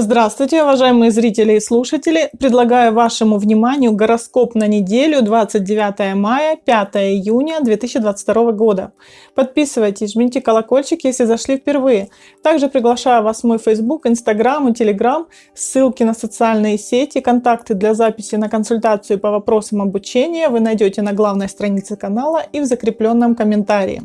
Здравствуйте, уважаемые зрители и слушатели! Предлагаю вашему вниманию гороскоп на неделю 29 мая 5 июня 2022 года. Подписывайтесь, жмите колокольчик, если зашли впервые. Также приглашаю вас в мой Facebook, Instagram и Telegram. Ссылки на социальные сети, контакты для записи на консультацию по вопросам обучения вы найдете на главной странице канала и в закрепленном комментарии.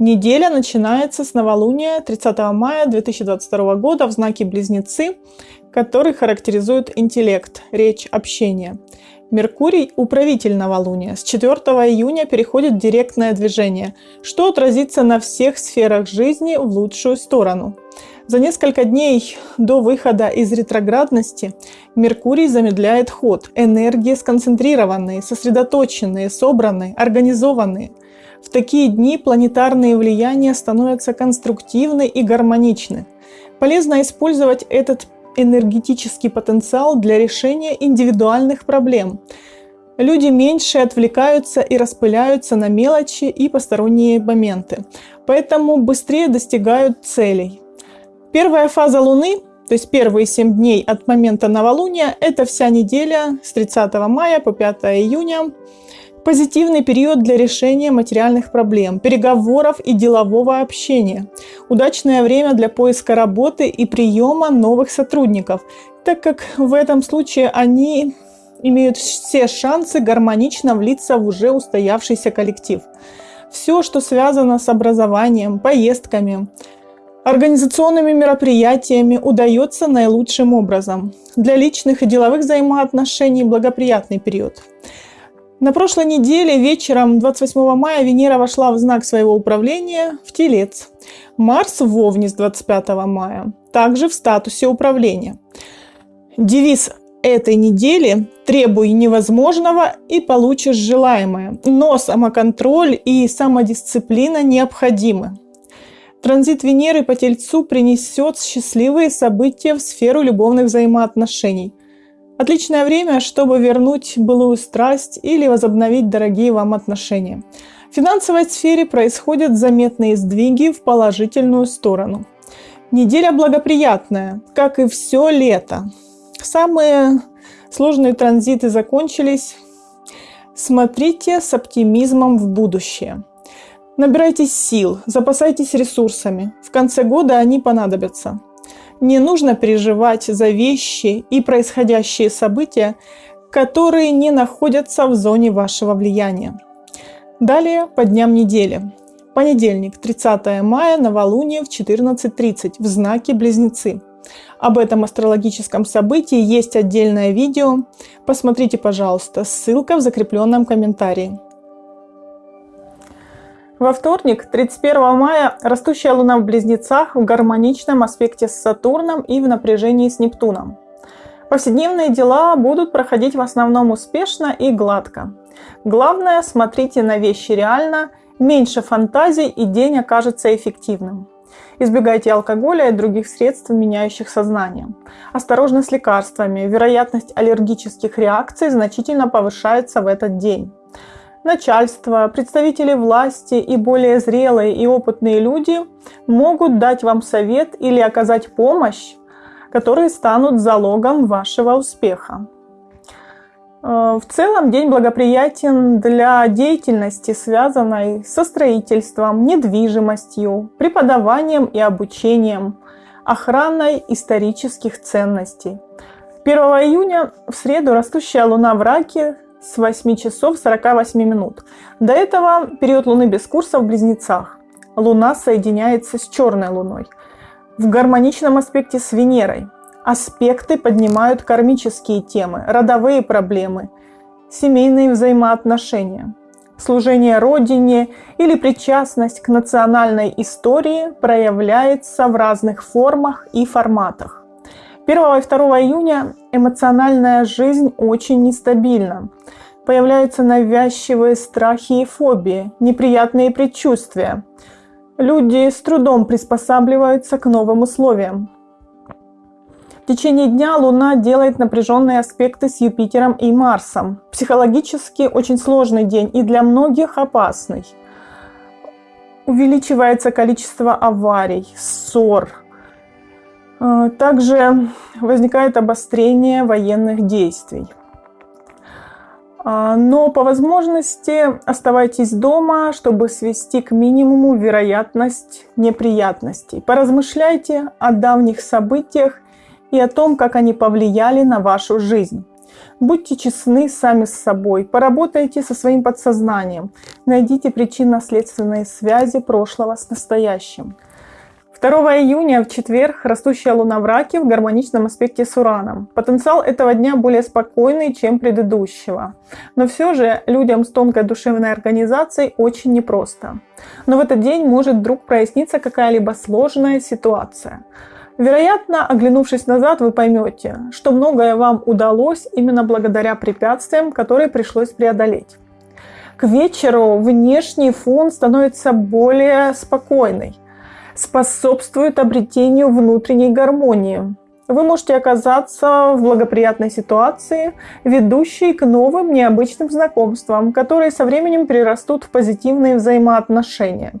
Неделя начинается с новолуния 30 мая 2022 года в знаке Близнецы, который характеризует интеллект, речь, общение. Меркурий – управитель новолуния. С 4 июня переходит в директное движение, что отразится на всех сферах жизни в лучшую сторону. За несколько дней до выхода из ретроградности Меркурий замедляет ход. Энергии сконцентрированные, сосредоточенные, собранные, организованные – в такие дни планетарные влияния становятся конструктивны и гармоничны. Полезно использовать этот энергетический потенциал для решения индивидуальных проблем. Люди меньше отвлекаются и распыляются на мелочи и посторонние моменты, поэтому быстрее достигают целей. Первая фаза Луны, то есть первые 7 дней от момента новолуния, это вся неделя с 30 мая по 5 июня Позитивный период для решения материальных проблем, переговоров и делового общения. Удачное время для поиска работы и приема новых сотрудников, так как в этом случае они имеют все шансы гармонично влиться в уже устоявшийся коллектив. Все, что связано с образованием, поездками, организационными мероприятиями удается наилучшим образом. Для личных и деловых взаимоотношений благоприятный период. На прошлой неделе вечером 28 мая Венера вошла в знак своего управления в Телец. Марс в Овне с 25 мая, также в статусе управления. Девиз этой недели «Требуй невозможного и получишь желаемое». Но самоконтроль и самодисциплина необходимы. Транзит Венеры по Тельцу принесет счастливые события в сферу любовных взаимоотношений – Отличное время, чтобы вернуть былую страсть или возобновить дорогие вам отношения. В финансовой сфере происходят заметные сдвиги в положительную сторону. Неделя благоприятная, как и все лето. Самые сложные транзиты закончились. Смотрите с оптимизмом в будущее. Набирайтесь сил, запасайтесь ресурсами. В конце года они понадобятся. Не нужно переживать за вещи и происходящие события, которые не находятся в зоне вашего влияния. Далее по дням недели. Понедельник, 30 мая, новолуние в 14.30 в знаке Близнецы. Об этом астрологическом событии есть отдельное видео. Посмотрите, пожалуйста, ссылка в закрепленном комментарии. Во вторник, 31 мая, растущая Луна в Близнецах в гармоничном аспекте с Сатурном и в напряжении с Нептуном. Повседневные дела будут проходить в основном успешно и гладко. Главное, смотрите на вещи реально, меньше фантазий и день окажется эффективным. Избегайте алкоголя и других средств, меняющих сознание. Осторожно с лекарствами. Вероятность аллергических реакций значительно повышается в этот день начальство, представители власти и более зрелые и опытные люди могут дать вам совет или оказать помощь, которые станут залогом вашего успеха. Э, в целом день благоприятен для деятельности, связанной со строительством, недвижимостью, преподаванием и обучением, охраной исторических ценностей. 1 июня в среду растущая луна в раке с 8 часов 48 минут. До этого период Луны без курса в Близнецах. Луна соединяется с черной Луной. В гармоничном аспекте с Венерой. Аспекты поднимают кармические темы, родовые проблемы, семейные взаимоотношения. Служение Родине или причастность к национальной истории проявляется в разных формах и форматах. 1 и 2 июня эмоциональная жизнь очень нестабильна. Появляются навязчивые страхи и фобии, неприятные предчувствия. Люди с трудом приспосабливаются к новым условиям. В течение дня Луна делает напряженные аспекты с Юпитером и Марсом. Психологически очень сложный день и для многих опасный. Увеличивается количество аварий, ссор, также возникает обострение военных действий. А, но по возможности оставайтесь дома, чтобы свести к минимуму вероятность неприятностей. Поразмышляйте о давних событиях и о том, как они повлияли на вашу жизнь. Будьте честны сами с собой, поработайте со своим подсознанием, найдите причинно-следственные связи прошлого с настоящим. 2 июня в четверг растущая луна в раке в гармоничном аспекте с Ураном. Потенциал этого дня более спокойный, чем предыдущего. Но все же людям с тонкой душевной организацией очень непросто. Но в этот день может вдруг проясниться какая-либо сложная ситуация. Вероятно, оглянувшись назад, вы поймете, что многое вам удалось именно благодаря препятствиям, которые пришлось преодолеть. К вечеру внешний фон становится более спокойный, способствует обретению внутренней гармонии. Вы можете оказаться в благоприятной ситуации, ведущей к новым необычным знакомствам, которые со временем перерастут в позитивные взаимоотношения.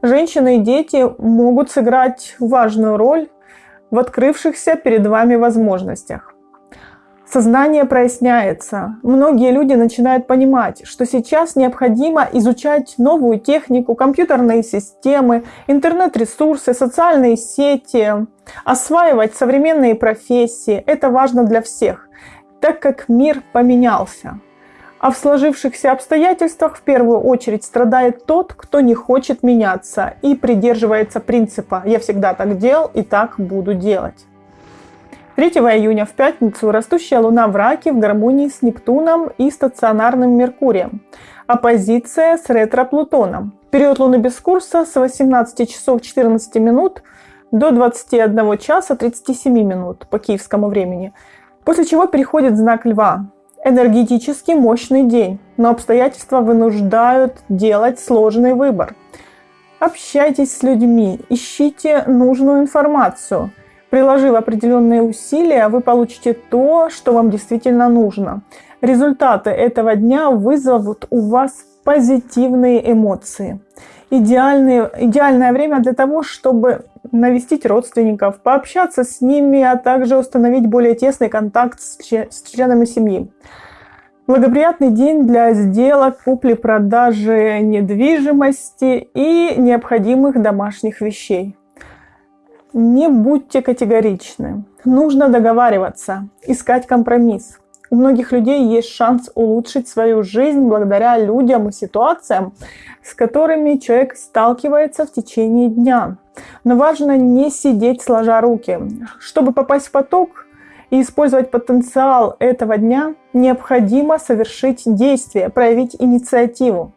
Женщины и дети могут сыграть важную роль в открывшихся перед вами возможностях. Сознание проясняется. Многие люди начинают понимать, что сейчас необходимо изучать новую технику, компьютерные системы, интернет-ресурсы, социальные сети, осваивать современные профессии. Это важно для всех, так как мир поменялся. А в сложившихся обстоятельствах в первую очередь страдает тот, кто не хочет меняться и придерживается принципа «я всегда так делал и так буду делать». 3 июня в пятницу растущая Луна в Раке в гармонии с Нептуном и стационарным Меркурием. Оппозиция с ретро-Плутоном. Период Луны без курса с 18 часов 14 минут до 21 часа 37 минут по киевскому времени. После чего переходит знак Льва энергетически мощный день, но обстоятельства вынуждают делать сложный выбор. Общайтесь с людьми, ищите нужную информацию. Приложив определенные усилия, вы получите то, что вам действительно нужно. Результаты этого дня вызовут у вас позитивные эмоции. Идеальное, идеальное время для того, чтобы навестить родственников, пообщаться с ними, а также установить более тесный контакт с членами семьи. Благоприятный день для сделок, купли-продажи недвижимости и необходимых домашних вещей. Не будьте категоричны. Нужно договариваться, искать компромисс. У многих людей есть шанс улучшить свою жизнь благодаря людям и ситуациям, с которыми человек сталкивается в течение дня. Но важно не сидеть сложа руки. Чтобы попасть в поток, и использовать потенциал этого дня, необходимо совершить действие, проявить инициативу.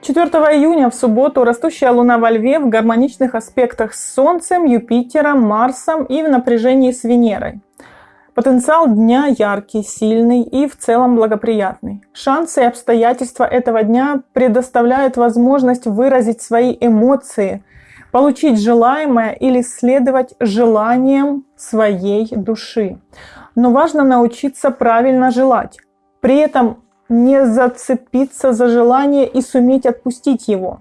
4 июня в субботу растущая Луна во Льве в гармоничных аспектах с Солнцем, Юпитером, Марсом и в напряжении с Венерой. Потенциал дня яркий, сильный и в целом благоприятный. Шансы и обстоятельства этого дня предоставляют возможность выразить свои эмоции, получить желаемое или следовать желаниям своей души. Но важно научиться правильно желать. При этом не зацепиться за желание и суметь отпустить его.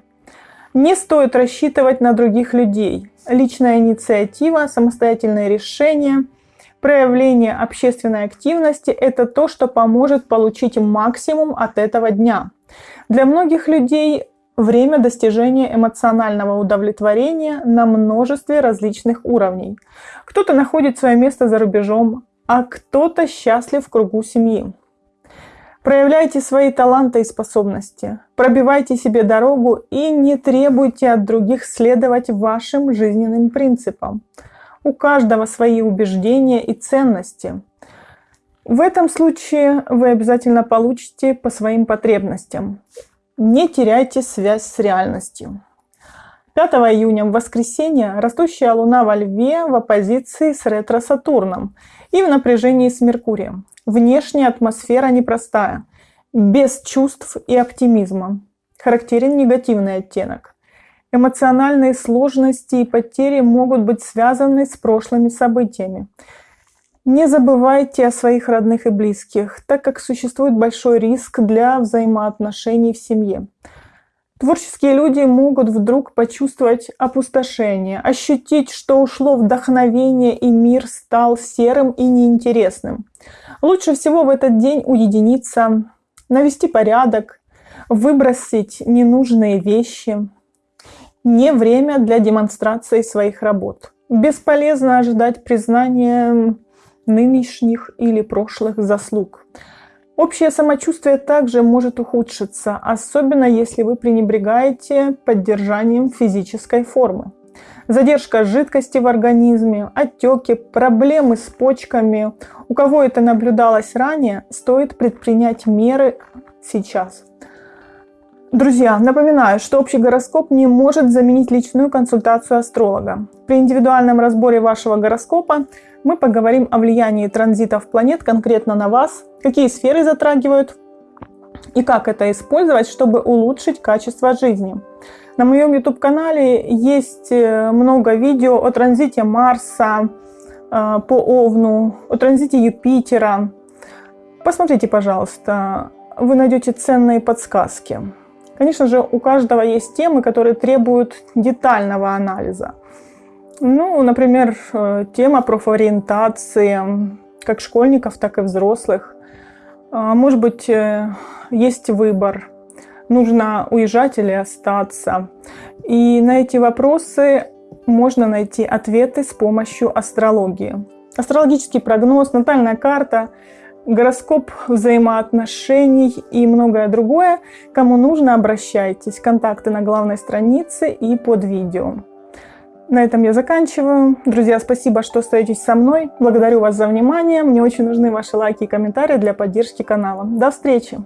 Не стоит рассчитывать на других людей. Личная инициатива, самостоятельное решение, проявление общественной активности – это то, что поможет получить максимум от этого дня. Для многих людей время достижения эмоционального удовлетворения на множестве различных уровней. Кто-то находит свое место за рубежом, а кто-то счастлив в кругу семьи. Проявляйте свои таланты и способности, пробивайте себе дорогу и не требуйте от других следовать вашим жизненным принципам. У каждого свои убеждения и ценности. В этом случае вы обязательно получите по своим потребностям. Не теряйте связь с реальностью. 5 июня в воскресенье растущая Луна во Льве в оппозиции с ретро-Сатурном и в напряжении с Меркурием. Внешняя атмосфера непростая, без чувств и оптимизма. Характерен негативный оттенок. Эмоциональные сложности и потери могут быть связаны с прошлыми событиями. Не забывайте о своих родных и близких, так как существует большой риск для взаимоотношений в семье. Творческие люди могут вдруг почувствовать опустошение, ощутить, что ушло вдохновение и мир стал серым и неинтересным. Лучше всего в этот день уединиться, навести порядок, выбросить ненужные вещи. Не время для демонстрации своих работ. Бесполезно ожидать признания нынешних или прошлых заслуг. Общее самочувствие также может ухудшиться, особенно если вы пренебрегаете поддержанием физической формы. Задержка жидкости в организме, отеки, проблемы с почками. У кого это наблюдалось ранее, стоит предпринять меры сейчас. Друзья, напоминаю, что общий гороскоп не может заменить личную консультацию астролога. При индивидуальном разборе вашего гороскопа мы поговорим о влиянии транзитов планет конкретно на вас, какие сферы затрагивают и как это использовать, чтобы улучшить качество жизни. На моем YouTube-канале есть э, много видео о транзите Марса э, по Овну, о транзите Юпитера. Посмотрите, пожалуйста, вы найдете ценные подсказки. Конечно же, у каждого есть темы, которые требуют детального анализа. Ну, например, э, тема профориентации как школьников, так и взрослых. А, может быть, э, есть выбор, нужно уезжать или остаться. И на эти вопросы можно найти ответы с помощью астрологии. Астрологический прогноз, натальная карта, гороскоп взаимоотношений и многое другое. Кому нужно, обращайтесь. Контакты на главной странице и под видео. На этом я заканчиваю. Друзья, спасибо, что остаетесь со мной. Благодарю вас за внимание. Мне очень нужны ваши лайки и комментарии для поддержки канала. До встречи!